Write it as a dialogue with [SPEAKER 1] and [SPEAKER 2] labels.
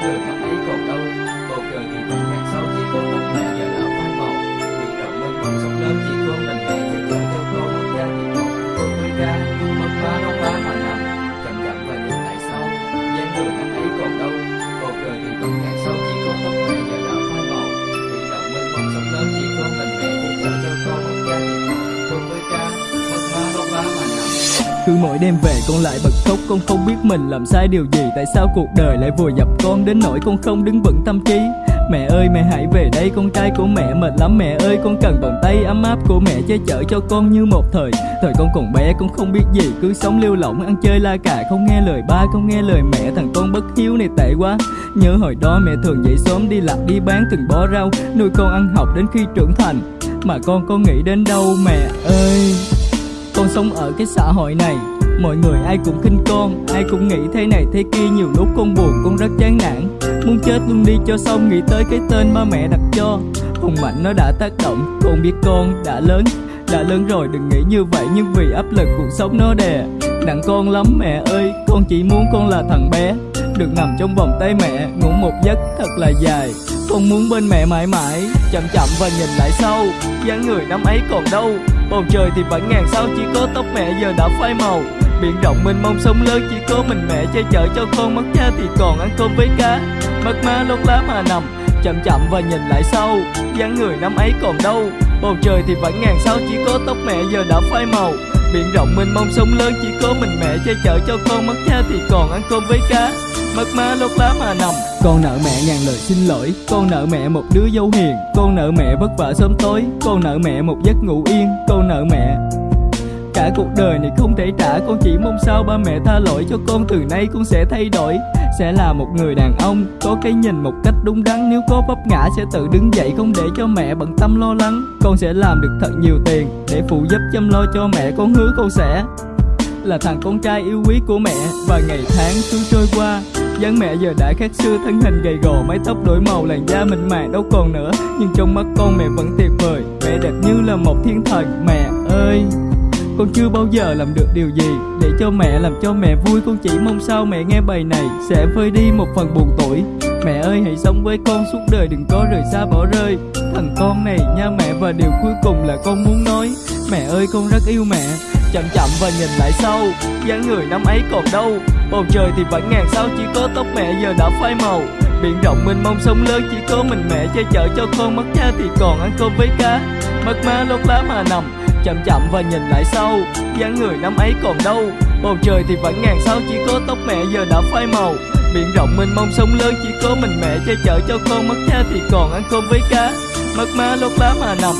[SPEAKER 1] Yeah.
[SPEAKER 2] Cứ mỗi đêm về con lại bật khóc. Con không biết mình làm sai điều gì, Tại sao cuộc đời lại vùi dập con Đến nỗi con không đứng vững tâm trí? Mẹ ơi, mẹ hãy về đây, Con trai của mẹ mệt lắm. Mẹ ơi, con cần vòng tay ấm áp của mẹ Che chở cho con như một thời. Thời con còn bé, con không biết gì, Cứ sống lưu lỏng, ăn chơi la cà, Không nghe lời ba, không nghe lời mẹ. Thằng con bất hiếu này tệ quá. Nhớ hồi đó mẹ thường dậy sớm đi lạc, đi bán từng bó rau Nuôi con ăn học đến khi trưởng thành. Mà con có nghĩ đến đâu, mẹ ơi? Con sống ở cái xã hội này, Mọi người ai cũng khinh con, Ai cũng nghĩ thế này thế kia, Nhiều lúc con buồn, con rất chán nản. Muốn chết luôn đi cho xong, Nghĩ tới cái tên ba mẹ đặt cho. Hùng mạnh nó đã tác động, Con biết con đã lớn Đã lớn rồi, đừng nghĩ như vậy, Nhưng vì áp lực cuộc sống nó đè Nặng con lắm mẹ ơi. Con chỉ muốn con là thằng bé Được nằm trong vòng tay mẹ, Ngủ một giấc thật là dài. Con muốn bên mẹ mãi mãi, Chậm chậm và nhìn lại sau, dáng người năm ấy còn đâu. Bầu trời thì vẫn ngàn sao, chỉ có tóc mẹ giờ đã phai màu. Biển rộng mênh mông sông lớn, chỉ có mình mẹ che chở cho con. Mất cha thì còn ăn cơm với cá Mất má lót lá mà nằm. Chậm chậm và nhìn lại sau, dáng người năm ấy còn đâu. Bầu trời thì vẫn ngàn sao, chỉ có tóc mẹ giờ đã phai màu. Biển rộng mênh mông sông lớn, chỉ có mình mẹ che chở cho con. Mất cha thì còn ăn cơm với cá Mất má lót lá mà nằm. Con nợ mẹ ngàn lời xin lỗi. Con nợ mẹ một đứa dâu hiền. Con nợ mẹ vất vả sớm tối. Con nợ mẹ một giấc ngủ yên. Con nợ mẹ Cả cuộc đời này không thể trả. Con chỉ mong sao ba mẹ tha lỗi cho con Từ nay con sẽ thay đổi. Sẽ là một người đàn ông, Có cái nhìn một cách đúng đắn. Nếu có vấp ngã sẽ tự đứng dậy, Không để cho mẹ bận tâm lo lắng. Con sẽ làm được thật nhiều tiền Để phụ giúp, chăm lo cho mẹ. Con hứa con sẽ là thằng con trai yêu quý của mẹ. Và ngày tháng cứ trôi qua dáng mẹ giờ đã khác xưa, thân hình gầy gò, mái tóc đổi màu, làn da mịn màng, đâu còn nữa. Nhưng trong mắt con mẹ vẫn tuyệt vời mẹ đẹp như là một thiên thần. Mẹ ơi, con chưa bao giờ làm được điều gì để cho mẹ làm cho mẹ vui. Con chỉ mong sao mẹ nghe bài này sẽ vơi đi một phần buồn tuổi mẹ ơi, hãy sống với con, suốt đời đừng có rời xa, bỏ rơi. Thằng con này nha mẹ, và điều cuối cùng là con muốn nói, mẹ ơi, con rất yêu mẹ. Chậm chậm và nhìn lại sau, dáng người năm ấy còn đâu bầu trời thì vẫn ngàn sao chỉ có tóc mẹ giờ đã phai màu. Biển rộng mênh mông sông lớn chỉ có mình mẹ che chở cho con mất cha thì còn ăn cơm với cá. Mất má lót lá mà nằm, chậm chậm và nhìn lại sau. Dáng người năm ấy còn đâu. Bầu trời thì vẫn ngàn sao chỉ có tóc mẹ giờ đã phai màu. Biển rộng mênh mông sông lớn chỉ có mình mẹ che chở cho con mất cha thì còn ăn cơm với cá. Mất má lót lá mà nằm